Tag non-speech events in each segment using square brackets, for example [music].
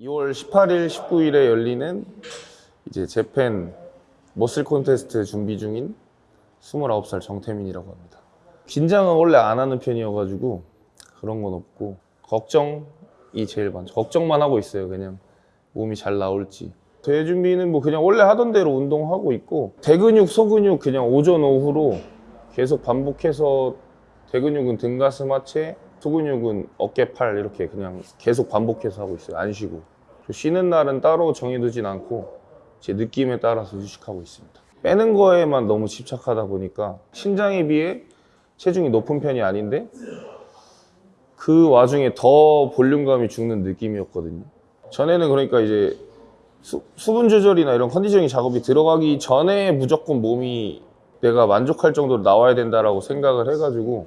2월 18일, 19일에 열리는 이제 재팬 머슬 콘테스트 준비 중인 29살 정태민이라고 합니다. 긴장은 원래 안 하는 편이어가지고 그런 건 없고 걱정이 제일 많죠. 걱정만 하고 있어요. 그냥 몸이 잘 나올지. 대회 준비는 뭐 그냥 원래 하던 대로 운동하고 있고 대근육, 소근육 그냥 오전 오후로 계속 반복해서 대근육은 등, 가슴, 하체, 소근육은 어깨, 팔 이렇게 그냥 계속 반복해서 하고 있어요. 안 쉬고. 쉬는 날은 따로 정해두진 않고 제 느낌에 따라서 휴식하고 있습니다. 빼는 거에만 너무 집착하다 보니까 신장에 비해 체중이 높은 편이 아닌데 그 와중에 더 볼륨감이 죽는 느낌이었거든요. 전에는 그러니까 이제 수, 분 조절이나 이런 컨디셔닝 작업이 들어가기 전에 무조건 몸이 내가 만족할 정도로 나와야 된다라고 생각을 해가지고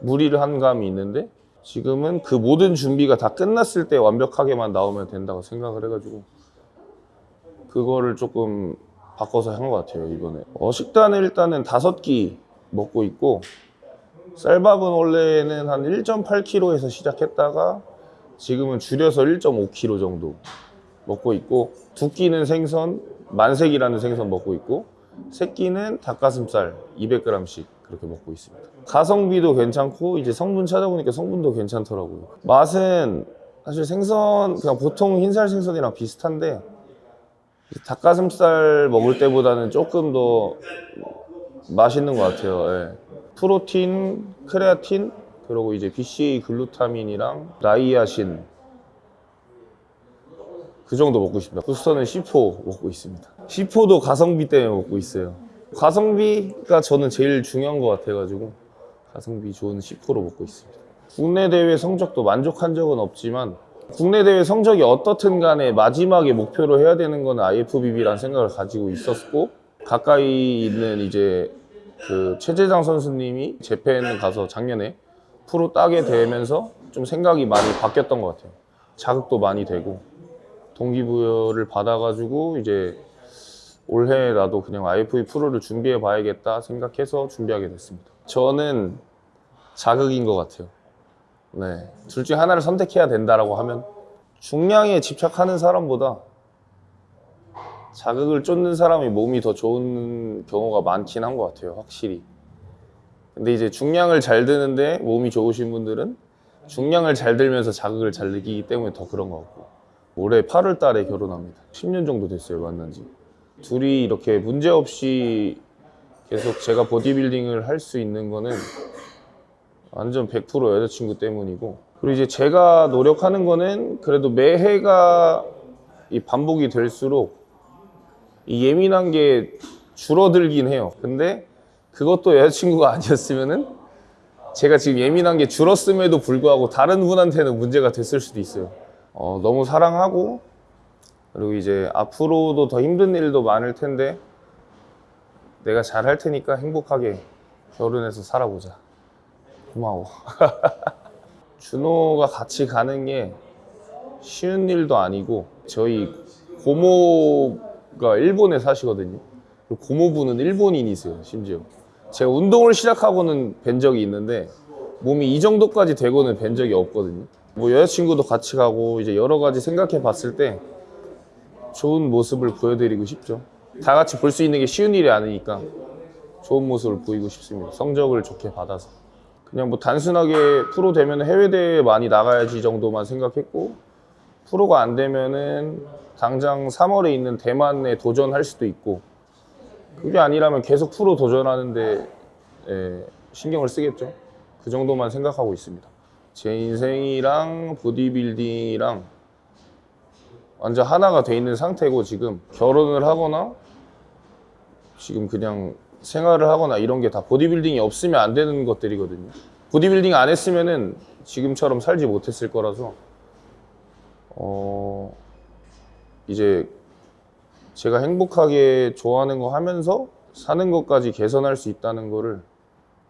무리를 한 감이 있는데 지금은 그 모든 준비가 다 끝났을 때 완벽하게만 나오면 된다고 생각을 해가지고 그거를 조금 바꿔서 한 것 같아요 이번에. 어, 식단을 일단은 다섯 끼 먹고 있고 쌀밥은 원래는 한 1.8kg에서 시작했다가 지금은 줄여서 1.5kg 정도 먹고 있고 두 끼는 생선 만색이라는 생선 먹고 있고 세 끼는 닭가슴살 200g씩 그렇게 먹고 있습니다 가성비도 괜찮고 이제 성분 찾아보니까 성분도 괜찮더라고요 맛은 사실 생선 그냥 보통 흰살 생선이랑 비슷한데 닭가슴살 먹을 때보다는 조금 더 맛있는 것 같아요. 예. 프로틴, 크레아틴, 그리고 이제 BCA 글루타민이랑 나이아신 그 정도 먹고 있습니다. 부스터는 C4 먹고 있습니다. C4도 가성비 때문에 먹고 있어요. 가성비가 저는 제일 중요한 것 같아가지고 가성비 좋은 C4로 먹고 있습니다. 국내 대회 성적도 만족한 적은 없지만 국내 대회 성적이 어떻든 간에 마지막에 목표로 해야 되는 건 IFBB라는 생각을 가지고 있었고 가까이 있는 이제 그 최재장 선수님이 재팬 가서 작년에 프로 따게 되면서 좀 생각이 많이 바뀌었던 것 같아요. 자극도 많이 되고 동기부여를 받아가지고 이제 올해 나도 그냥 IFB 프로를 준비해 봐야겠다 생각해서 준비하게 됐습니다. 저는 자극인 것 같아요. 네. 둘 중에 하나를 선택해야 된다라고 하면 중량에 집착하는 사람보다 자극을 쫓는 사람이 몸이 더 좋은 경우가 많긴 한 것 같아요. 확실히. 근데 이제 중량을 잘 드는데 몸이 좋으신 분들은 중량을 잘 들면서 자극을 잘 느끼기 때문에 더 그런 것 같고 올해 8월 달에 결혼합니다. 10년 정도 됐어요. 만난 지. 둘이 이렇게 문제 없이 계속 제가 보디빌딩을 할 수 있는 거는 완전 100% 여자친구 때문이고. 그리고 이제 제가 노력하는 거는 그래도 매해가 이 반복이 될수록 이 예민한 게 줄어들긴 해요. 근데 그것도 여자친구가 아니었으면은 제가 지금 예민한 게 줄었음에도 불구하고 다른 분한테는 문제가 됐을 수도 있어요. 어, 너무 사랑하고 그리고 이제 앞으로도 더 힘든 일도 많을 텐데 내가 잘 할 테니까 행복하게 결혼해서 살아보자 고마워. [laughs] 준호가 같이 가는 게 쉬운 일도 아니고 저희 고모가 일본에 사시거든요. 고모부는 일본인이세요, 심지어. 제가 운동을 시작하고는 뵌 적이 있는데 몸이 이 정도까지 되고는 뵌 적이 없거든요. 뭐 여자친구도 같이 가고 이제 여러 가지 생각해 봤을 때 좋은 모습을 보여드리고 싶죠. 다 같이 볼 수 있는 게 쉬운 일이 아니니까 좋은 모습을 보이고 싶습니다. 성적을 좋게 받아서. 그냥 뭐 단순하게 프로 되면 해외 대회 많이 나가야지 정도만 생각했고 프로가 안 되면은 당장 3월에 있는 대만에 도전할 수도 있고 그게 아니라면 계속 프로 도전하는데 예, 신경을 쓰겠죠. 그 정도만 생각하고 있습니다. 제 인생이랑 보디빌딩이랑 완전 하나가 돼 있는 상태고 지금 결혼을 하거나 지금 그냥 생활을 하거나 이런 게 다 보디빌딩이 없으면 안 되는 것들이거든요. 보디빌딩 안 했으면은 지금처럼 살지 못했을 거라서 어 이제 제가 행복하게 좋아하는 거 하면서 사는 것까지 개선할 수 있다는 거를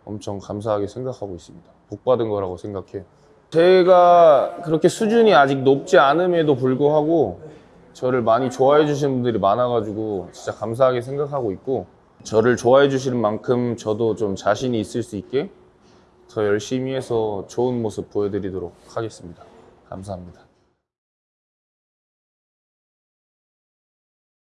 엄청 감사하게 생각하고 있습니다. 복 받은 거라고 생각해요. 제가 그렇게 수준이 아직 높지 않음에도 불구하고 저를 많이 좋아해 주시는 분들이 많아가지고 진짜 감사하게 생각하고 있고 저를 좋아해 주시는 만큼 저도 좀 자신이 있을 수 있게 더 열심히 해서 좋은 모습 보여드리도록 하겠습니다. 감사합니다.